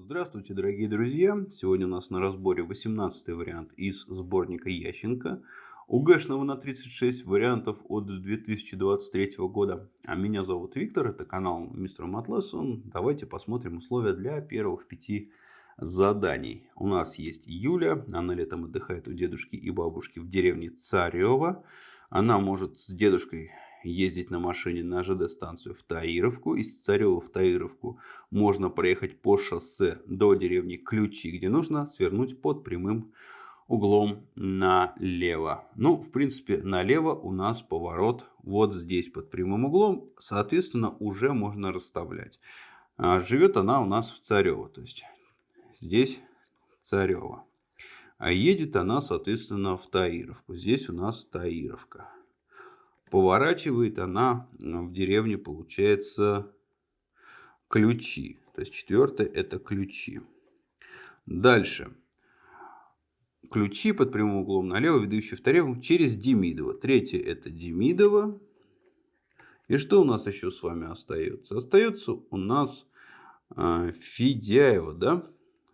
Здравствуйте, дорогие друзья! Сегодня у нас на разборе 18 вариант из сборника Ященко. УГшного на 36 вариантов от 2023 года. А меня зовут Виктор, это канал Мистер Матлессон. Давайте посмотрим условия для первых пяти заданий. У нас есть Юля, она летом отдыхает у дедушки и бабушки в деревне Царева. Она может с дедушкой ездить на машине на ЖД-станцию в Таировку. Из Царева в Таировку можно проехать по шоссе до деревни Ключи, где нужно свернуть под прямым углом налево. Ну, в принципе, налево у нас поворот вот здесь под прямым углом. Соответственно, уже можно расставлять. А живет она у нас в Царево. То есть здесь Царево. А едет она, соответственно, в Таировку. Здесь у нас Таировка. Поворачивает она в деревне, получается, ключи. То есть четвертое это ключи. Дальше. Ключи под прямым углом налево, ведущие в Тареву через Демидово. Третье это Демидово. И что у нас еще с вами остается? Остается у нас э, Федяева, да?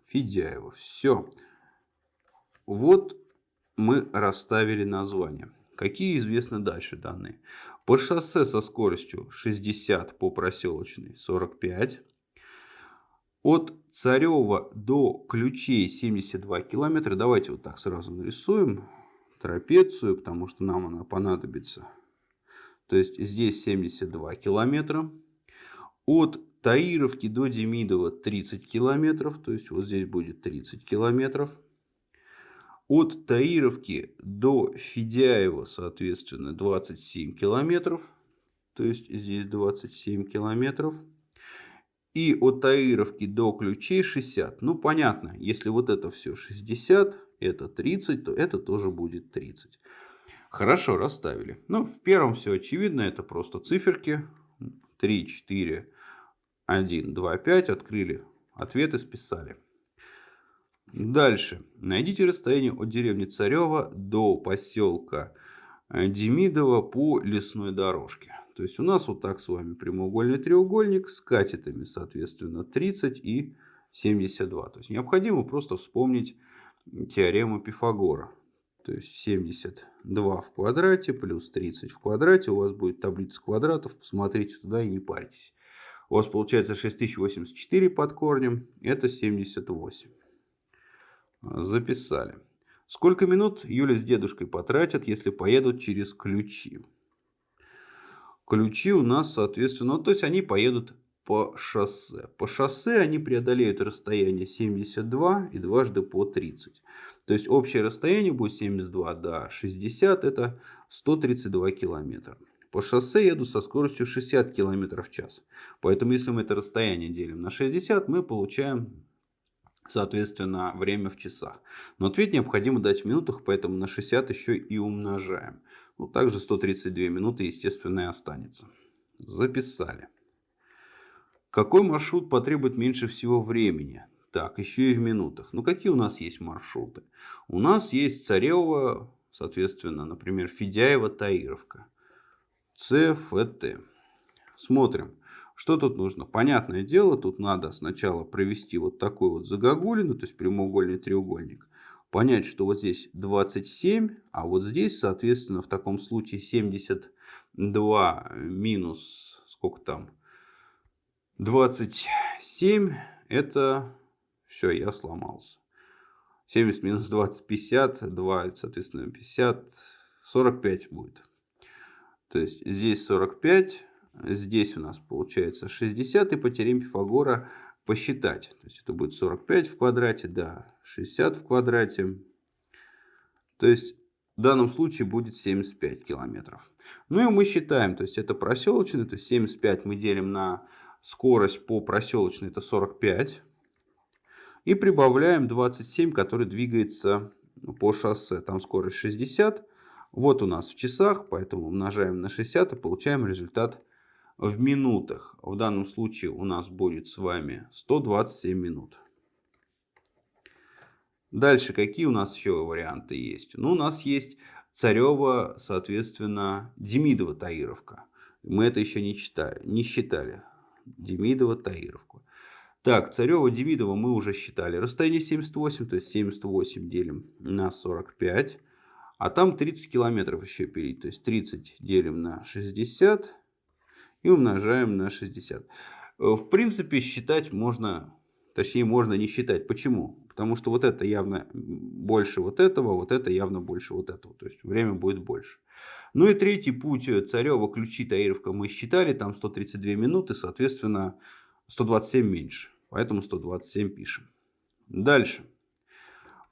Федяева. Все. Вот мы расставили название. Какие известны дальше данные? По шоссе со скоростью 60 по проселочной 45. От Царева до Ключей 72 километра. Давайте вот так сразу нарисуем трапецию, потому что нам она понадобится. То есть здесь 72 километра. От Таировки до Демидова 30 километров. То есть вот здесь будет 30 километров. От Таировки до Федяева, соответственно, 27 километров. То есть здесь 27 километров. И от Таировки до Ключей 60. Ну, понятно, если вот это все 60, это 30, то это тоже будет 30. Хорошо, расставили. Ну, в первом все очевидно, это просто циферки. 3, 4, 1, 2, 5. Открыли ответы, списали. Дальше. Найдите расстояние от деревни Царева до поселка Демидова по лесной дорожке. То есть у нас вот так с вами прямоугольный треугольник с катетами, соответственно, 30 и 72. То есть необходимо просто вспомнить теорему Пифагора. То есть 72 в квадрате плюс 30 в квадрате. У вас будет таблица квадратов. Посмотрите туда и не парьтесь. У вас получается 6084 под корнем. Это 78. Записали. Сколько минут Юля с дедушкой потратят, если поедут через ключи? Ключи у нас, соответственно, ну, то есть они поедут по шоссе. По шоссе они преодолеют расстояние 72 и дважды по 30. То есть общее расстояние будет 72 до 60, это 132 километра. По шоссе еду со скоростью 60 км в час. Поэтому если мы это расстояние делим на 60, мы получаем соответственно, время в часах. Но ответ необходимо дать в минутах, поэтому на 60 еще и умножаем. Ну, также 132 минуты, естественно, и останется. Записали. Какой маршрут потребует меньше всего времени? Так, еще и в минутах. Ну, какие у нас есть маршруты? У нас есть Царева, соответственно, например, Федяева, Таировка. ЦФТ. Смотрим. Что тут нужно? Понятное дело, тут надо сначала провести вот такой вот загогулину, то есть прямоугольный треугольник. Понять, что вот здесь 27, а вот здесь, соответственно, в таком случае 72 минус, сколько там, 27, это все, я сломался. 70 минус 20, 50, 2, соответственно, 50, 45 будет. То есть здесь 45, Здесь у нас получается 60 и по теореме Пифагора посчитать. То есть это будет 45 в квадрате, да, 60 в квадрате. То есть в данном случае будет 75 километров. Ну и мы считаем, то есть это проселочный, то есть 75 мы делим на скорость по проселочной, это 45. И прибавляем 27, который двигается по шоссе, там скорость 60. Вот у нас в часах, поэтому умножаем на 60 и получаем результат в минутах. В данном случае у нас будет с вами 127 минут. Дальше какие у нас еще варианты есть? Ну, у нас есть Царева, соответственно, Демидова Таировка. Мы это еще не, читали, не считали. Демидова Таировку. Так, Царева, Демидова мы уже считали. Расстояние 78, то есть 78 делим на 45. А там 30 километров еще пилить. То есть 30 делим на 60 и умножаем на 60. Э, в принципе, считать можно, точнее можно не считать. Почему? Потому что вот это явно больше вот этого, вот это явно больше вот этого. То есть время будет больше. Ну и третий путь Царева, Ключи, Таировка мы считали. Там 132 минуты, соответственно 127 меньше. Поэтому 127 пишем. Дальше.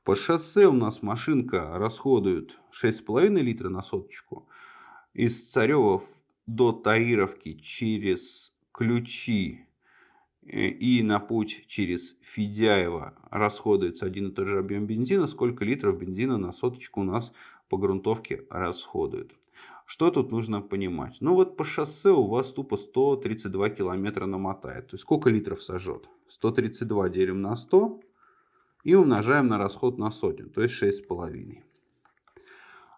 По шоссе у нас машинка расходует 6,5 литра на соточку. Из Царева до Таировки через ключи э, и на путь через Федяева расходуется один и тот же объем бензина. Сколько литров бензина на соточку у нас по грунтовке расходует. Что тут нужно понимать? Ну вот по шоссе у вас тупо 132 километра намотает. То есть сколько литров сожжет? 132 делим на 100 и умножаем на расход на сотню, то есть 6,5.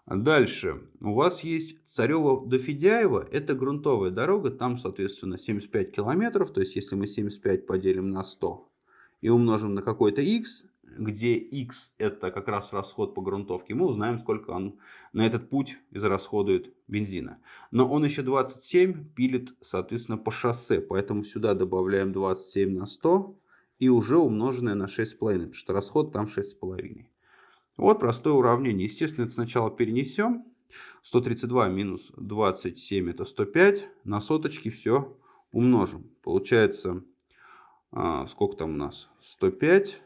Дальше. У вас есть Царева до Федяева. Это грунтовая дорога. Там, соответственно, 75 километров. То есть, если мы 75 поделим на 100 и умножим на какой-то x, где x это как раз расход по грунтовке, мы узнаем, сколько он на этот путь израсходует бензина. Но он еще 27 пилит, соответственно, по шоссе, поэтому сюда добавляем 27 на 100 и уже умноженное на 6,5, потому что расход там 6,5. Вот простое уравнение. Естественно, это сначала перенесем. 132 минус 27 это 105. На соточки все умножим. Получается, а, сколько там у нас? 105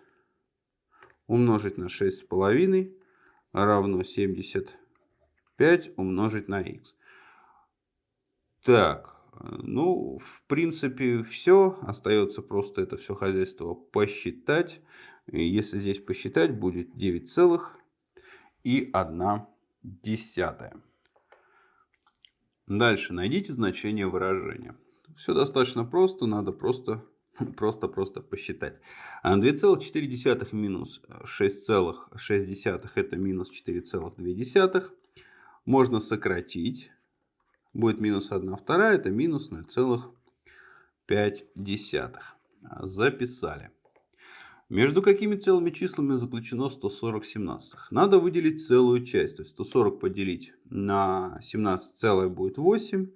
умножить на 6,5 равно 75 умножить на х. Так, ну, в принципе, все. Остается просто это все хозяйство посчитать. Если здесь посчитать, будет 9 целых и 1 десятая. Дальше найдите значение выражения. Все достаточно просто, надо просто Просто-просто посчитать. 2,4 минус 6,6 это минус 4,2. Можно сократить. Будет минус 1 вторая, это минус 0,5. Записали. Между какими целыми числами заключено 140 семнадцатых? Надо выделить целую часть. То есть 140 поделить на 17 целое будет 8.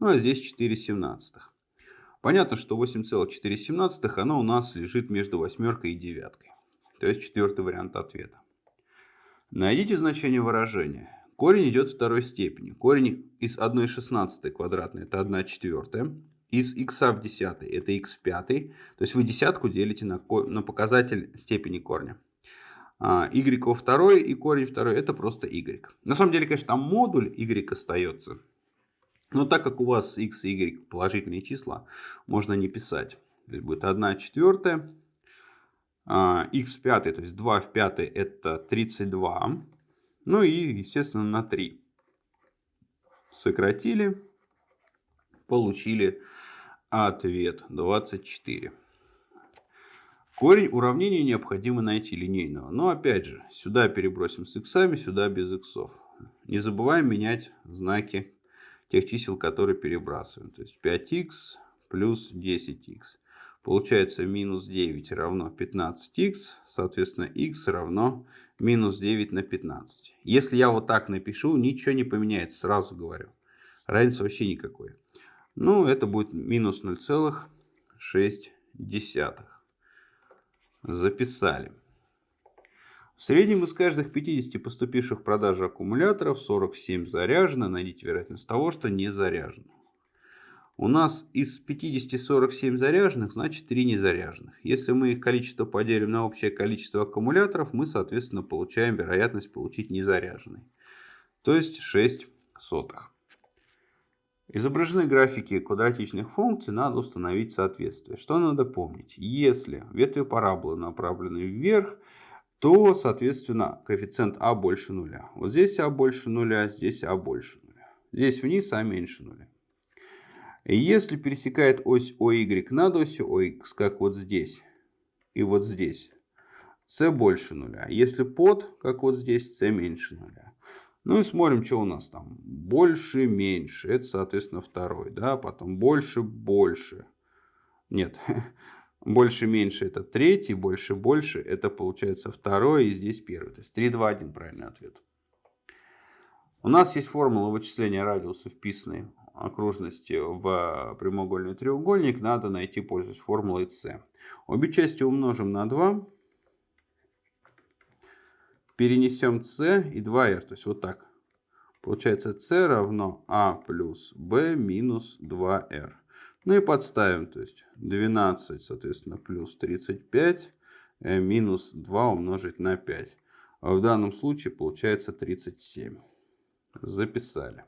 Ну а здесь 4 семнадцатых. Понятно, что 8,4 оно у нас лежит между восьмеркой и девяткой. То есть четвертый вариант ответа. Найдите значение выражения. Корень идет второй степени. Корень из 1,16 квадратной это 1 четвертая. Из х в десятой это х в пятой. То есть вы десятку делите на, на показатель степени корня. А, y во второй и корень второй это просто y. На самом деле, конечно, там модуль y остается. Но так как у вас x и y положительные числа, можно не писать. Здесь будет 1 четвертая. x а, в пятой, то есть 2 в пятой это 32. Ну и, естественно, на 3. Сократили. Получили ответ 24. Корень уравнения необходимо найти линейного. Но опять же, сюда перебросим с иксами, сюда без иксов. Не забываем менять знаки тех чисел, которые перебрасываем. То есть 5х плюс 10х. Получается минус 9 равно 15х, соответственно х равно минус 9 на 15. Если я вот так напишу, ничего не поменяется, сразу говорю. Разницы вообще никакой. Ну, это будет минус 0,6. Записали. В среднем из каждых 50 поступивших в продажу аккумуляторов 47 заряжено. Найдите вероятность того, что не заряжено. У нас из 50 47 заряженных, значит 3 незаряженных. Если мы их количество поделим на общее количество аккумуляторов, мы, соответственно, получаем вероятность получить незаряженный. То есть 6 сотых. Изображены графики квадратичных функций, надо установить соответствие. Что надо помнить? Если ветви параболы направлены вверх, то, соответственно, коэффициент а больше нуля. Вот здесь а больше нуля, здесь а больше нуля. Здесь вниз а меньше нуля. Если пересекает ось OY над осью OX, как вот здесь и вот здесь, c больше нуля. Если под, как вот здесь, c меньше нуля. Ну и смотрим, что у нас там. Больше, меньше. Это, соответственно, второй. Да? Потом больше, больше. Нет, Больше-меньше это третий, больше-больше это получается второй и здесь первый. То есть 3, 2, 1 правильный ответ. У нас есть формула вычисления радиуса вписанной окружности в прямоугольный треугольник. Надо найти, пользуясь формулой c. Обе части умножим на 2. Перенесем c и 2r. То есть вот так. Получается c равно a плюс b минус 2r. Ну и подставим, то есть 12, соответственно, плюс 35 э, минус 2 умножить на 5. А в данном случае получается 37. Записали.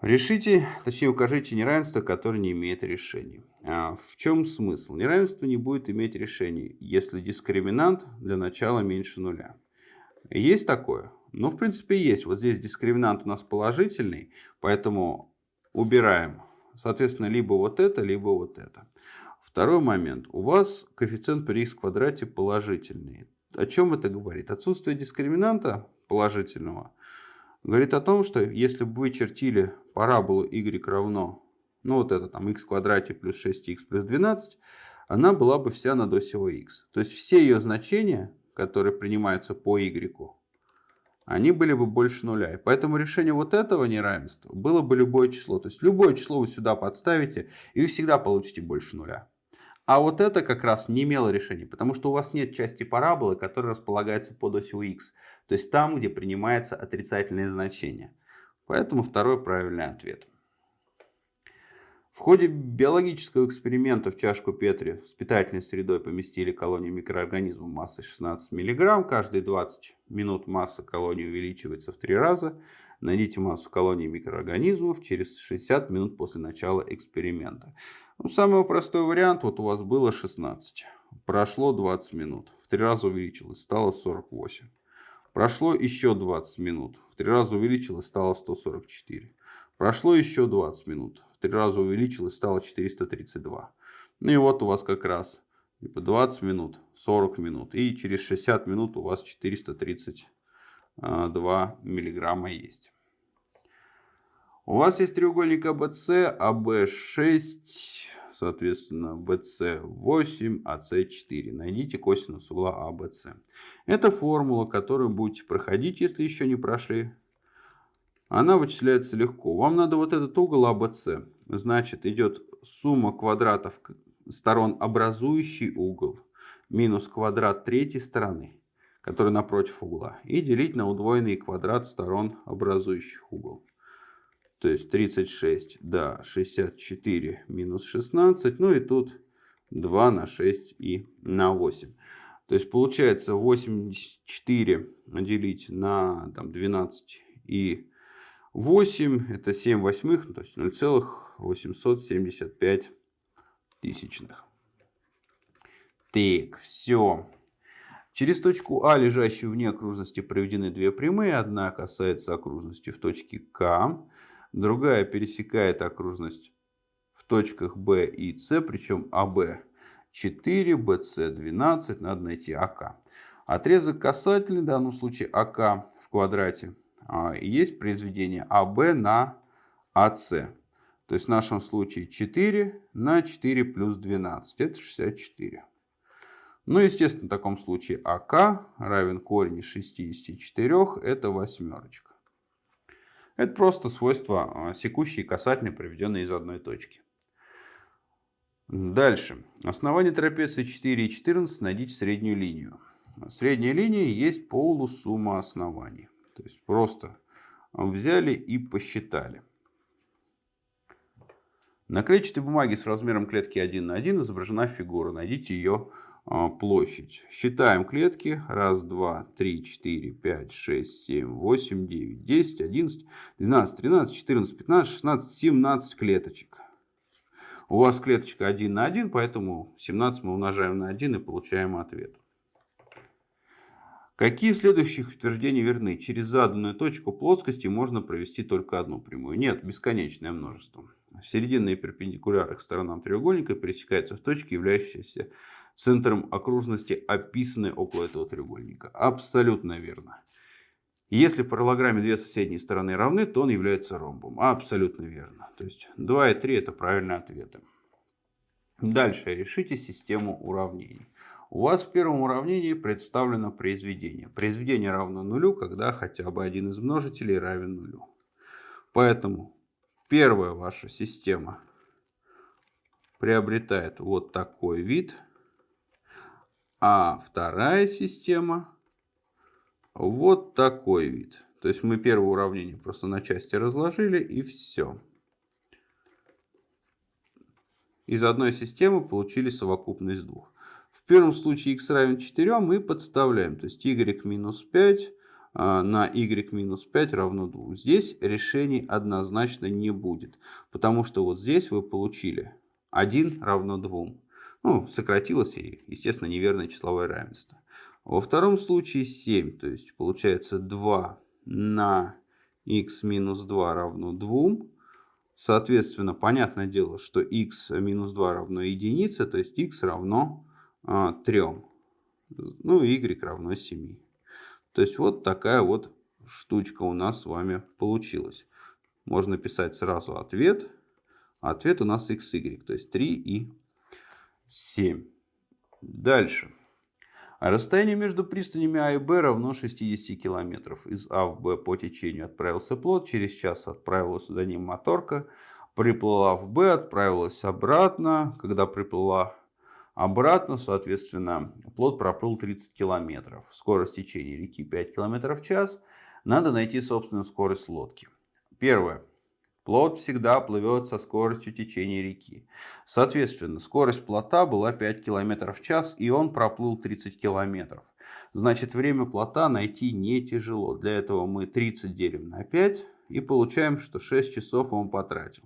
Решите, точнее укажите неравенство, которое не имеет решений. А в чем смысл? Неравенство не будет иметь решений, если дискриминант для начала меньше нуля. Есть такое? Ну, в принципе, есть. Вот здесь дискриминант у нас положительный, поэтому убираем. Соответственно, либо вот это, либо вот это. Второй момент. У вас коэффициент при х квадрате положительный. О чем это говорит? Отсутствие дискриминанта положительного говорит о том, что если бы вы чертили параболу y равно, ну вот это там x квадрате плюс 6x плюс 12, она была бы вся над осью x. То есть все ее значения, которые принимаются по y, они были бы больше нуля. И поэтому решение вот этого неравенства было бы любое число. То есть любое число вы сюда подставите, и вы всегда получите больше нуля. А вот это как раз не имело решения, потому что у вас нет части параболы, которая располагается под осью x. То есть там, где принимается отрицательное значение. Поэтому второй правильный ответ. В ходе биологического эксперимента в чашку Петри с питательной средой поместили колонию микроорганизмов массой 16 мг. Каждые 20 минут масса колонии увеличивается в 3 раза. Найдите массу колонии микроорганизмов через 60 минут после начала эксперимента. Ну, самый простой вариант, вот у вас было 16. Прошло 20 минут, в 3 раза увеличилось, стало 48. Прошло еще 20 минут, в 3 раза увеличилось, стало 144. Прошло еще 20 минут, в три раза увеличилось, стало 432. Ну и вот у вас как раз 20 минут, 40 минут. И через 60 минут у вас 432 миллиграмма есть. У вас есть треугольник АБС, АБ6, соответственно, BC8, AC4. Найдите косинус угла ABC. Это формула, которую будете проходить, если еще не прошли она вычисляется легко. Вам надо вот этот угол ABC. Значит, идет сумма квадратов сторон, образующий угол, минус квадрат третьей стороны, который напротив угла, и делить на удвоенный квадрат сторон, образующих угол. То есть 36, да, 64 минус 16, ну и тут 2 на 6 и на 8. То есть получается 84 делить на там, 12 и 8 это 7 восьмых, то есть 0,875 тысячных. Так, все. Через точку А, лежащую вне окружности, проведены две прямые. Одна касается окружности в точке К, другая пересекает окружность в точках Б и С, причем АБ 4, БС 12, надо найти АК. Отрезок касательный, в данном случае АК в квадрате, а, есть произведение АБ на АС. То есть в нашем случае 4 на 4 плюс 12. Это 64. Ну, естественно, в таком случае АК равен корень из 64. Это восьмерочка. Это просто свойства а, секущие и касательные, приведенные из одной точки. Дальше. Основание трапеции 4 и 14 найдите среднюю линию. Средняя линия есть полусумма оснований. То есть просто взяли и посчитали. На клетчатой бумаге с размером клетки 1 на 1 изображена фигура. Найдите ее площадь. Считаем клетки. Раз, два, три, четыре, пять, шесть, семь, восемь, девять, десять, одиннадцать, двенадцать, тринадцать, четырнадцать, пятнадцать, шестнадцать, семнадцать клеточек. У вас клеточка 1 на 1, поэтому 17 мы умножаем на 1 и получаем ответ. Какие следующих утверждения верны? Через заданную точку плоскости можно провести только одну прямую. Нет, бесконечное множество. Серединные перпендикуляры к сторонам треугольника пересекаются в точке, являющейся центром окружности, описанной около этого треугольника. Абсолютно верно. Если в параллограмме две соседние стороны равны, то он является ромбом. Абсолютно верно. То есть 2 и 3 это правильные ответы. Дальше решите систему уравнений. У вас в первом уравнении представлено произведение. Произведение равно нулю, когда хотя бы один из множителей равен нулю. Поэтому первая ваша система приобретает вот такой вид, а вторая система вот такой вид. То есть мы первое уравнение просто на части разложили и все. Из одной системы получили совокупность двух. В первом случае x равен 4 мы подставляем. То есть y минус 5 а, на y минус 5 равно 2. Здесь решений однозначно не будет. Потому что вот здесь вы получили 1 равно 2. Ну, сократилось естественно, неверное числовое равенство. Во втором случае 7. То есть получается 2 на x минус 2 равно 2. Соответственно, понятное дело, что x минус 2 равно единице, то есть x равно а, 3. Ну, y равно 7. То есть вот такая вот штучка у нас с вами получилась. Можно писать сразу ответ. Ответ у нас xy, то есть 3 и 7. Дальше. Расстояние между пристанями А и Б равно 60 километров. Из А в Б по течению отправился плод, через час отправилась за ним моторка, приплыла в Б, отправилась обратно. Когда приплыла обратно, соответственно, плод проплыл 30 километров. Скорость течения реки 5 километров в час. Надо найти собственную скорость лодки. Первое. Плот всегда плывет со скоростью течения реки. Соответственно, скорость плота была 5 км в час, и он проплыл 30 км. Значит, время плота найти не тяжело. Для этого мы 30 делим на 5 и получаем, что 6 часов он потратил.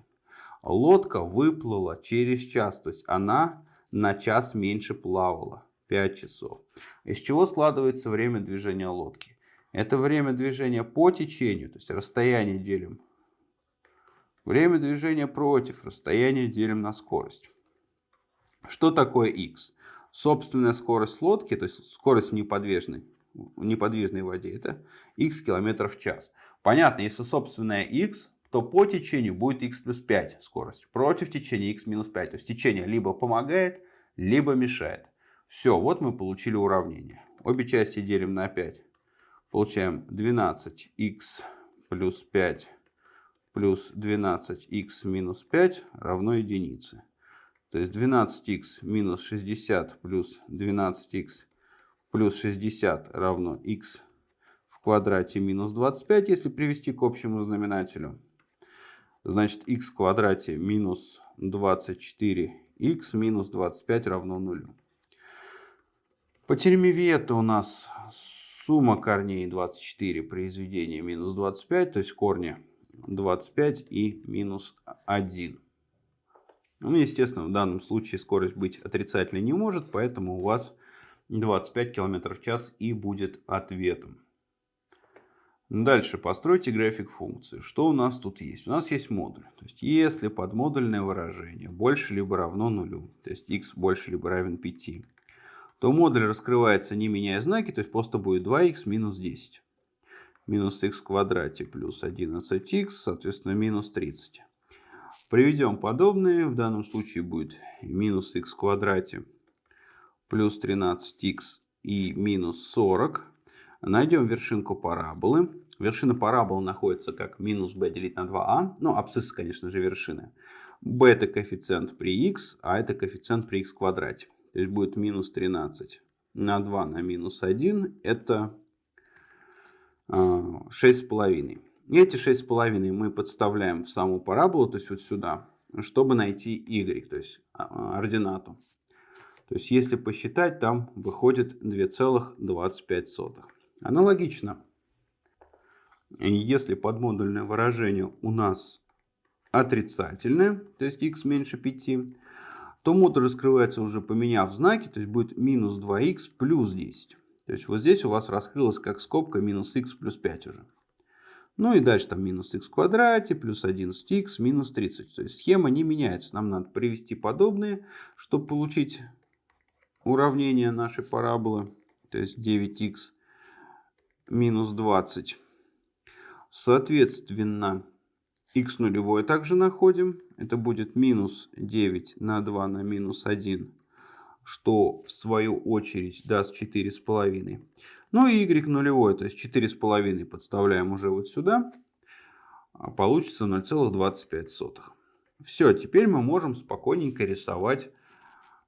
Лодка выплыла через час, то есть она на час меньше плавала. 5 часов. Из чего складывается время движения лодки? Это время движения по течению, то есть расстояние делим Время движения против, расстояние делим на скорость. Что такое x? Собственная скорость лодки, то есть скорость неподвижной, в неподвижной воде, это x км в час. Понятно, если собственная x, то по течению будет x плюс 5 скорость. Против течения x минус 5. То есть течение либо помогает, либо мешает. Все, вот мы получили уравнение. Обе части делим на 5. Получаем 12x плюс 5 плюс 12х минус 5 равно единице. То есть 12х минус 60 плюс 12х плюс 60 равно х в квадрате минус 25, если привести к общему знаменателю. Значит, х в квадрате минус 24х минус 25 равно нулю. По теореме это у нас сумма корней 24 произведения минус 25, то есть корни 25 и минус 1. Ну, естественно, в данном случае скорость быть отрицательной не может, поэтому у вас 25 км в час и будет ответом. Дальше постройте график функции. Что у нас тут есть? У нас есть модуль. То есть, если подмодульное выражение больше либо равно нулю, то есть x больше либо равен 5, то модуль раскрывается не меняя знаки, то есть просто будет 2x минус 10 минус х в квадрате плюс 11х, соответственно, минус 30. Приведем подобные. В данном случае будет минус х в квадрате плюс 13х и минус 40. Найдем вершинку параболы. Вершина параболы находится как минус b делить на 2а. Ну, абсцисс, конечно же, вершины. b это коэффициент при x, а это коэффициент при x квадрате. То есть будет минус 13 на 2 на минус 1. Это 6,5. И эти 6,5 мы подставляем в саму параболу, то есть вот сюда, чтобы найти y, то есть а, а, ординату. То есть если посчитать, там выходит 2,25. Аналогично, если подмодульное выражение у нас отрицательное, то есть x меньше 5, то модуль раскрывается уже поменяв знаки, то есть будет минус 2х плюс 10. То есть вот здесь у вас раскрылось как скобка минус х плюс 5 уже. Ну и дальше там минус х в квадрате, плюс 11х, минус 30. То есть схема не меняется. Нам надо привести подобные, чтобы получить уравнение нашей параболы. То есть 9х минус 20. Соответственно, x нулевое также находим. Это будет минус 9 на 2 на минус 1, что в свою очередь даст 4,5. Ну и y нулевое, то есть 4,5 подставляем уже вот сюда. А получится 0,25. Все, теперь мы можем спокойненько рисовать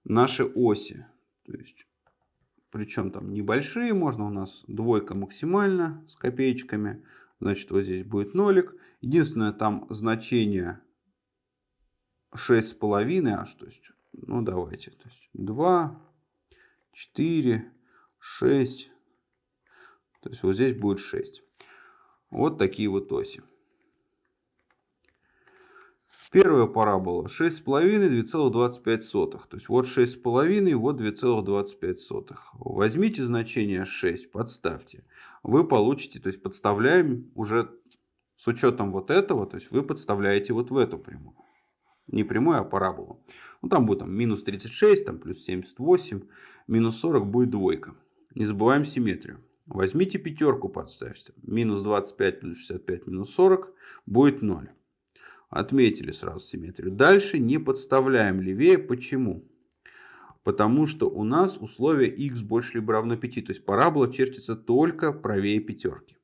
наши оси. То есть, причем там небольшие, можно у нас двойка максимально с копеечками. Значит, вот здесь будет нолик. Единственное, там значение 6,5 аж. То есть, ну давайте. То есть 2, 4, 6. То есть вот здесь будет 6. Вот такие вот оси. Первая парабола 6,5, 2,25. То есть вот 6,5, вот 2,25. Возьмите значение 6, подставьте. Вы получите, то есть подставляем уже с учетом вот этого, то есть вы подставляете вот в эту прямую. Не прямую, а параболу. Ну там будет там, минус 36, там плюс 78, минус 40 будет двойка. Не забываем симметрию. Возьмите пятерку, подставьте. Минус 25 плюс 65 минус 40 будет 0. Отметили сразу симметрию. Дальше не подставляем левее. Почему? Потому что у нас условие x больше либо равно 5. То есть парабола чертится только правее пятерки.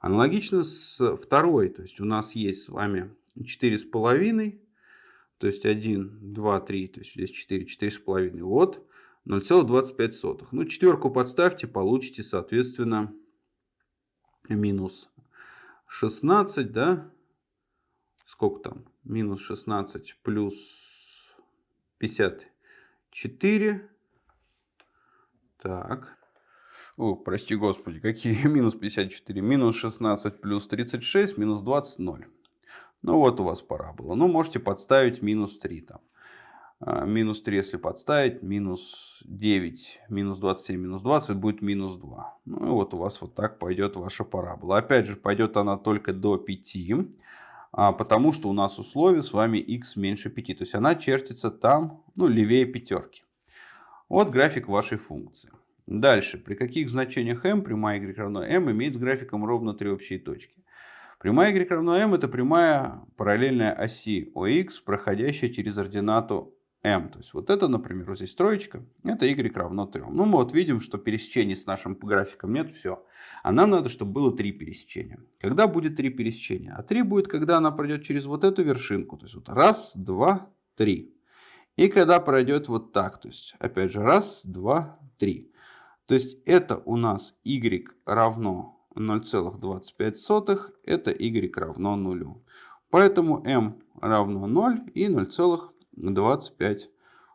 Аналогично с второй. То есть у нас есть с вами 4,5. То есть 1, 2, 3. То есть здесь 4, 4,5. Вот 0,25. Ну четверку подставьте. Получите соответственно минус 16. Да? сколько там, минус 16 плюс 54. Так. О, прости господи, какие минус 54? Минус 16 плюс 36, минус 20, 0. Ну вот у вас парабола. Ну можете подставить минус 3 там. А, минус 3, если подставить, минус 9, минус 27, минус 20 будет минус 2. Ну и вот у вас вот так пойдет ваша парабола. Опять же, пойдет она только до 5. А, потому что у нас условие с вами x меньше 5. То есть она чертится там, ну, левее пятерки. Вот график вашей функции. Дальше, при каких значениях m прямая y равно m имеет с графиком ровно три общие точки. Прямая y равно m это прямая параллельная оси OX, проходящая через ординату m. То есть вот это, например, вот здесь троечка, это y равно 3. Ну, мы вот видим, что пересечений с нашим графиком нет, все. А нам надо, чтобы было три пересечения. Когда будет три пересечения? А 3 будет, когда она пройдет через вот эту вершинку. То есть вот раз, два, три. И когда пройдет вот так. То есть опять же раз, два, три. То есть это у нас y равно 0,25, это y равно 0. Поэтому m равно 0 и 0,25. 25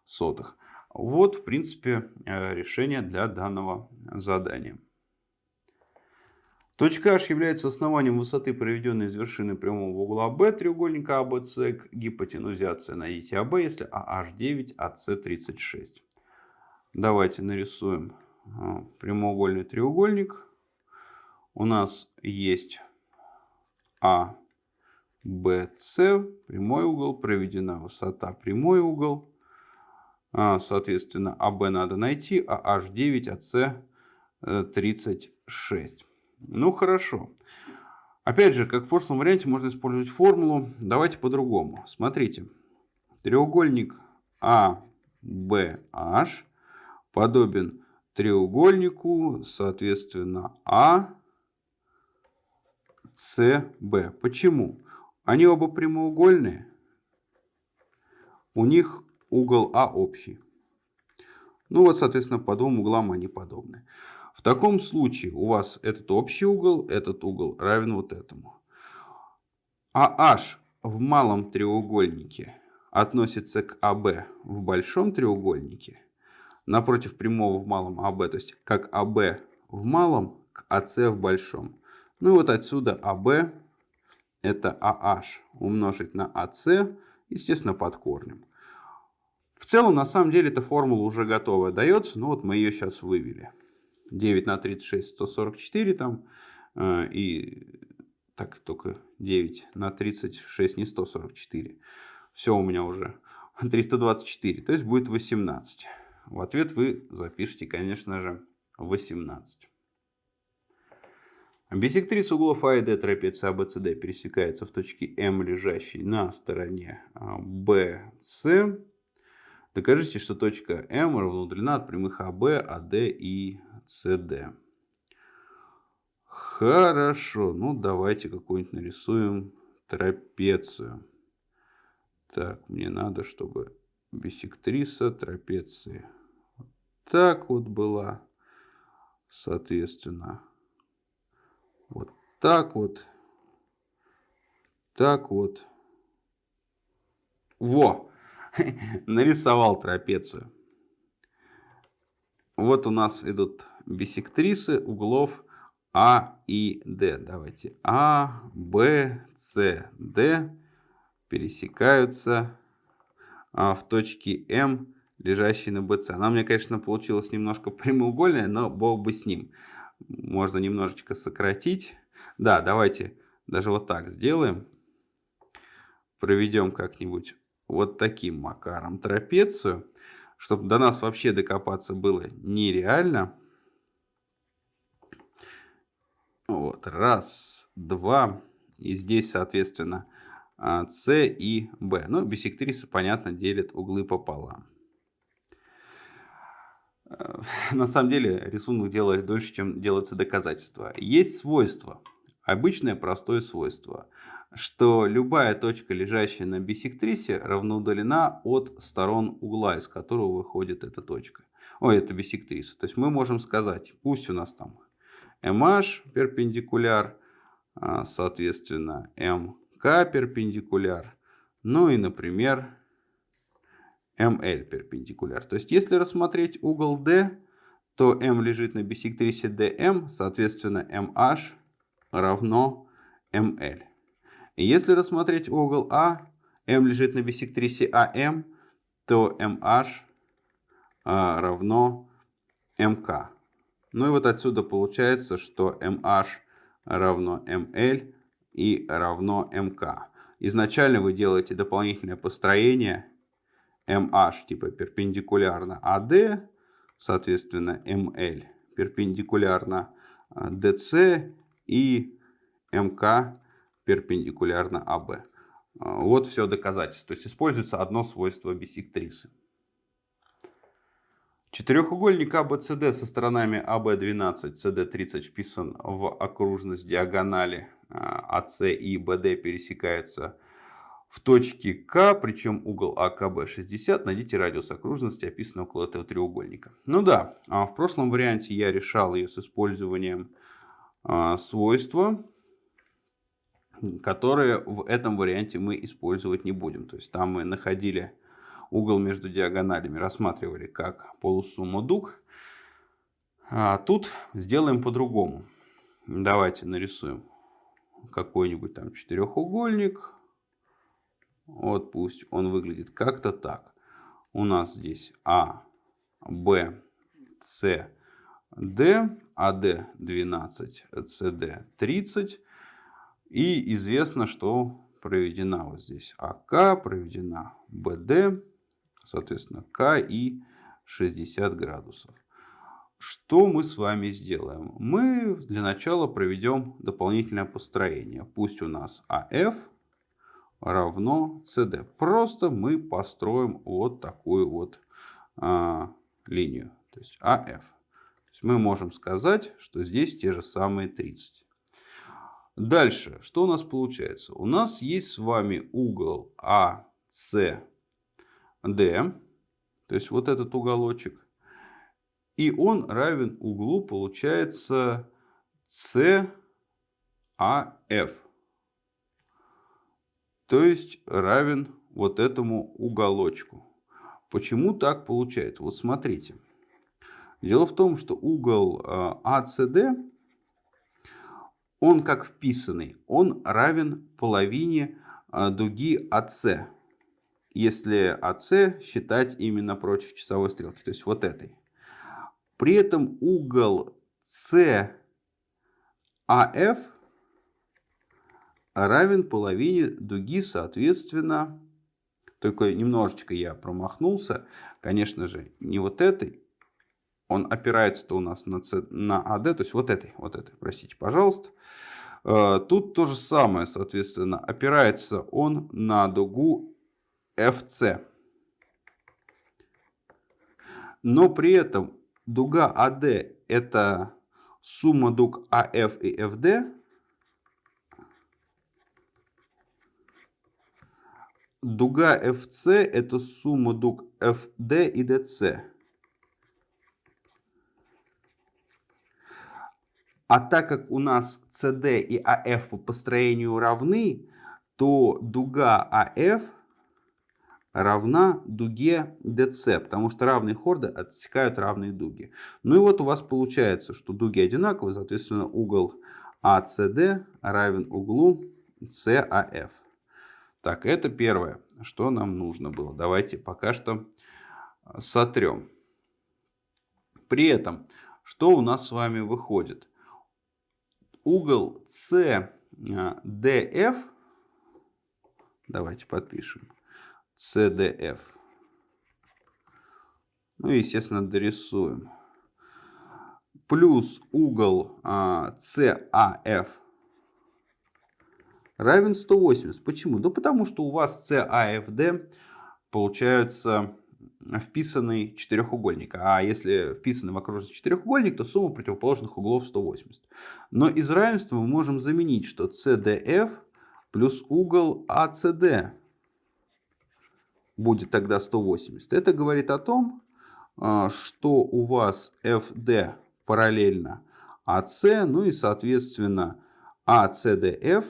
сотых. Вот, в принципе, э, решение для данного задания. Точка H является основанием высоты, проведенной из вершины прямого угла B треугольника ABC к гипотенузе AC. Найдите AB, если AH9, AC36. Давайте нарисуем э, прямоугольный треугольник. У нас есть А BC, прямой угол, проведена высота, прямой угол. А, соответственно, АБ надо найти, а H9, АС 36. Ну, хорошо. Опять же, как в прошлом варианте, можно использовать формулу. Давайте по-другому. Смотрите. Треугольник ABH подобен треугольнику, соответственно, ACB. Почему? Они оба прямоугольные. У них угол А общий. Ну вот, соответственно, по двум углам они подобны. В таком случае у вас этот общий угол, этот угол равен вот этому. А H в малом треугольнике относится к АБ в большом треугольнике. Напротив прямого в малом АБ, то есть как АБ в малом к АС в большом. Ну и вот отсюда АБ это AH умножить на AC, естественно, под корнем. В целом, на самом деле, эта формула уже готовая дается, но вот мы ее сейчас вывели. 9 на 36, 144 там, э, и так только 9 на 36, не 144. Все у меня уже 324, то есть будет 18. В ответ вы запишите, конечно же, 18. Бисектриса углов А и Д трапеции ABCD пересекается в точке М, лежащей на стороне BC. А, Докажите, что точка М равноудаленна от прямых АБ, АД и СД. Хорошо, ну давайте какую-нибудь нарисуем трапецию. Так, мне надо, чтобы бисектриса трапеции вот так вот была, соответственно. Вот так вот. Так вот. Во! Нарисовал трапецию. Вот у нас идут бисектрисы углов А и Д. Давайте. А, Б, С, Д пересекаются а, в точке М, лежащей на БЦ. Она у меня, конечно, получилась немножко прямоугольная, но бог бы с ним можно немножечко сократить. Да, давайте даже вот так сделаем. Проведем как-нибудь вот таким макаром трапецию, чтобы до нас вообще докопаться было нереально. Вот, раз, два. И здесь, соответственно, С а, и Б. Ну, бисектрисы, понятно, делят углы пополам. На самом деле рисунок делает дольше, чем делается доказательство. Есть свойство, обычное простое свойство, что любая точка, лежащая на бисектрисе, равноудалена от сторон угла, из которого выходит эта точка. Ой, это бисектриса. То есть мы можем сказать, пусть у нас там MH перпендикуляр, а, соответственно, MK перпендикуляр, ну и, например, ML перпендикуляр. То есть, если рассмотреть угол D, то M лежит на бисектрисе DM, соответственно, MH равно ML. И если рассмотреть угол А, M лежит на бисектрисе AM, то MH а, равно MK. Ну и вот отсюда получается, что MH равно ML и равно MK. Изначально вы делаете дополнительное построение MH типа перпендикулярно AD, соответственно ML перпендикулярно DC и МК перпендикулярно АБ. Вот все доказательство. То есть используется одно свойство бисектрисы. Четырехугольник ABCD со сторонами AB12, CD30 вписан в окружность диагонали AC а и BD пересекаются в точке К, причем угол АКБ 60, найдите радиус окружности, описанный около этого треугольника. Ну да, а в прошлом варианте я решал ее с использованием а, свойства, которые в этом варианте мы использовать не будем. То есть там мы находили угол между диагоналями, рассматривали как полусумму дуг. А тут сделаем по-другому. Давайте нарисуем какой-нибудь там четырехугольник. Вот пусть он выглядит как-то так. У нас здесь А, Б, С, Д, АД 12, СД 30. И известно, что проведена вот здесь АК, проведена БД, соответственно, К и 60 градусов. Что мы с вами сделаем? Мы для начала проведем дополнительное построение. Пусть у нас АФ равно CD. Просто мы построим вот такую вот а, линию, то есть AF. То есть мы можем сказать, что здесь те же самые 30. Дальше, что у нас получается? У нас есть с вами угол ACD, то есть вот этот уголочек. И он равен углу, получается, CAF то есть равен вот этому уголочку. Почему так получается? Вот смотрите. Дело в том, что угол ACD, а он как вписанный, он равен половине а, дуги AC. Если AC считать именно против часовой стрелки, то есть вот этой. При этом угол CAF равен половине дуги, соответственно, только немножечко я промахнулся, конечно же, не вот этой, он опирается-то у нас на, C, на AD, то есть вот этой, вот этой, простите, пожалуйста. Э, тут то же самое, соответственно, опирается он на дугу FC. Но при этом дуга AD это сумма дуг AF и FD. Дуга FC это сумма дуг FD и DC. А так как у нас CD и AF по построению равны, то дуга AF равна дуге DC, потому что равные хорды отсекают равные дуги. Ну и вот у вас получается, что дуги одинаковые, соответственно угол ACD равен углу CAF. Так, это первое, что нам нужно было. Давайте пока что сотрем. При этом, что у нас с вами выходит? угол CDF, давайте подпишем, CDF, ну и, естественно, дорисуем, плюс угол CAF а, равен 180. Почему? Да потому что у вас CAFD получается вписанный четырехугольник. А если вписанный в окружность четырехугольник, то сумма противоположных углов 180. Но из равенства мы можем заменить, что CDF плюс угол ACD будет тогда 180. Это говорит о том, а, что у вас FD параллельно AC, ну и соответственно ACDF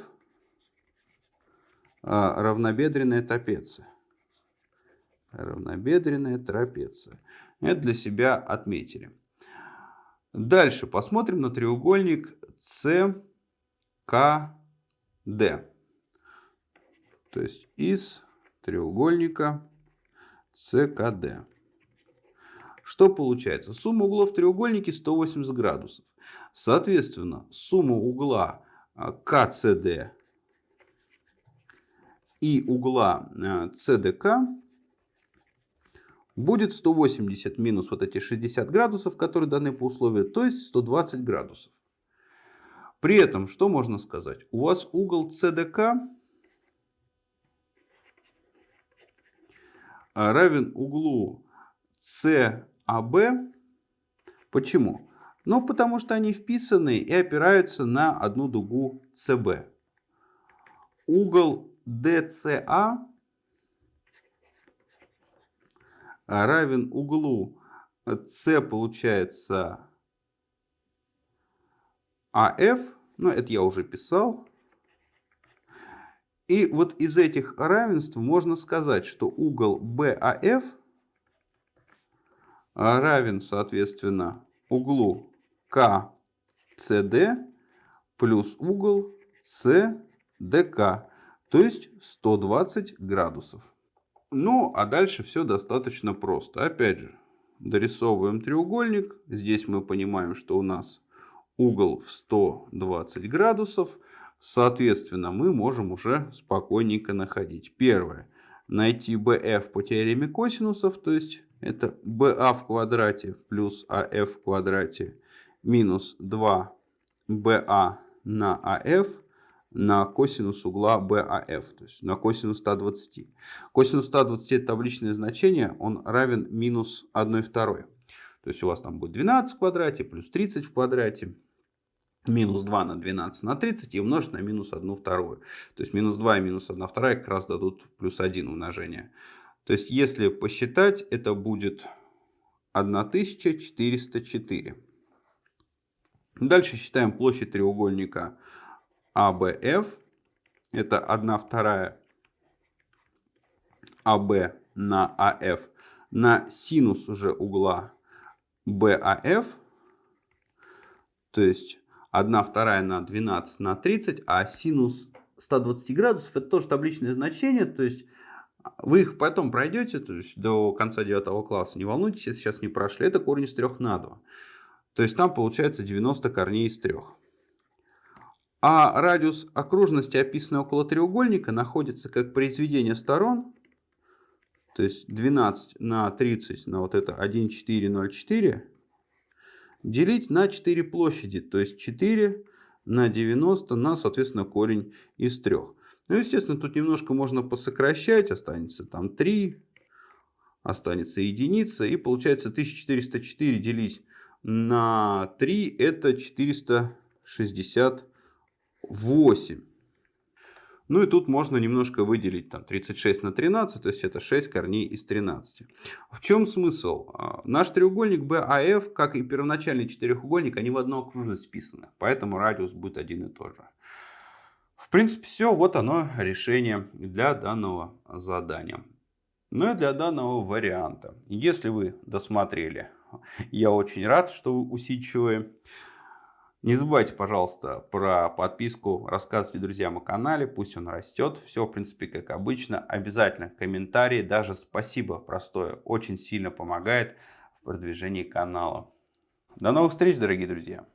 а, равнобедренная трапеция равнобедренная трапеция. Это для себя отметили. Дальше посмотрим на треугольник CKD. То есть из треугольника CKD. Что получается? Сумма углов в треугольнике 180 градусов. Соответственно, сумма угла КЦД и угла CDK будет 180 минус вот эти 60 градусов, которые даны по условию, то есть 120 градусов. При этом, что можно сказать? У вас угол CDK равен углу CAB. Почему? Ну, потому что они вписаны и опираются на одну дугу CB. Угол DCA А равен углу С получается АФ, ну это я уже писал. И вот из этих равенств можно сказать, что угол BAF равен, соответственно, углу КЦД плюс угол СДК, то есть 120 градусов. Ну, а дальше все достаточно просто. Опять же, дорисовываем треугольник. Здесь мы понимаем, что у нас угол в 120 градусов. Соответственно, мы можем уже спокойненько находить. Первое. Найти BF по теореме косинусов, то есть это BA в квадрате плюс AF в квадрате минус 2BA на AF на косинус угла BAF, то есть на косинус 120. Косинус 120 это табличное значение, он равен минус 1 второй. То есть у вас там будет 12 в квадрате плюс 30 в квадрате. Минус 2 на 12 на 30 и умножить на минус 1 вторую. То есть минус 2 и минус 1 вторая как раз дадут плюс 1 умножение. То есть если посчитать, это будет 1404. Дальше считаем площадь треугольника АБФ. Это 1 вторая АБ на АФ на синус уже угла БАФ. То есть 1 вторая на 12 на 30, а синус 120 градусов это тоже табличное значение. То есть вы их потом пройдете, то есть до конца 9 класса. Не волнуйтесь, если сейчас не прошли. Это корень из 3 на 2. То есть там получается 90 корней из 3. А радиус окружности, описанный около треугольника, находится как произведение сторон. То есть 12 на 30 на вот это 1,404. делить на 4 площади. То есть 4 на 90 на, соответственно, корень из 3. Ну, естественно, тут немножко можно посокращать. Останется там 3, останется единица. И получается 1404 делить на 3 это 468. Ну и тут можно немножко выделить там 36 на 13, то есть это 6 корней из 13. В чем смысл? А, наш треугольник BAF, как и первоначальный четырехугольник, они в одну окружность вписаны, поэтому радиус будет один и тот же. В принципе все, вот оно решение для данного задания. Ну и для данного варианта. Если вы досмотрели, я очень рад, что вы усидчивые. Не забывайте, пожалуйста, про подписку, рассказывайте друзьям о канале, пусть он растет. Все, в принципе, как обычно. Обязательно комментарии, даже спасибо простое, очень сильно помогает в продвижении канала. До новых встреч, дорогие друзья!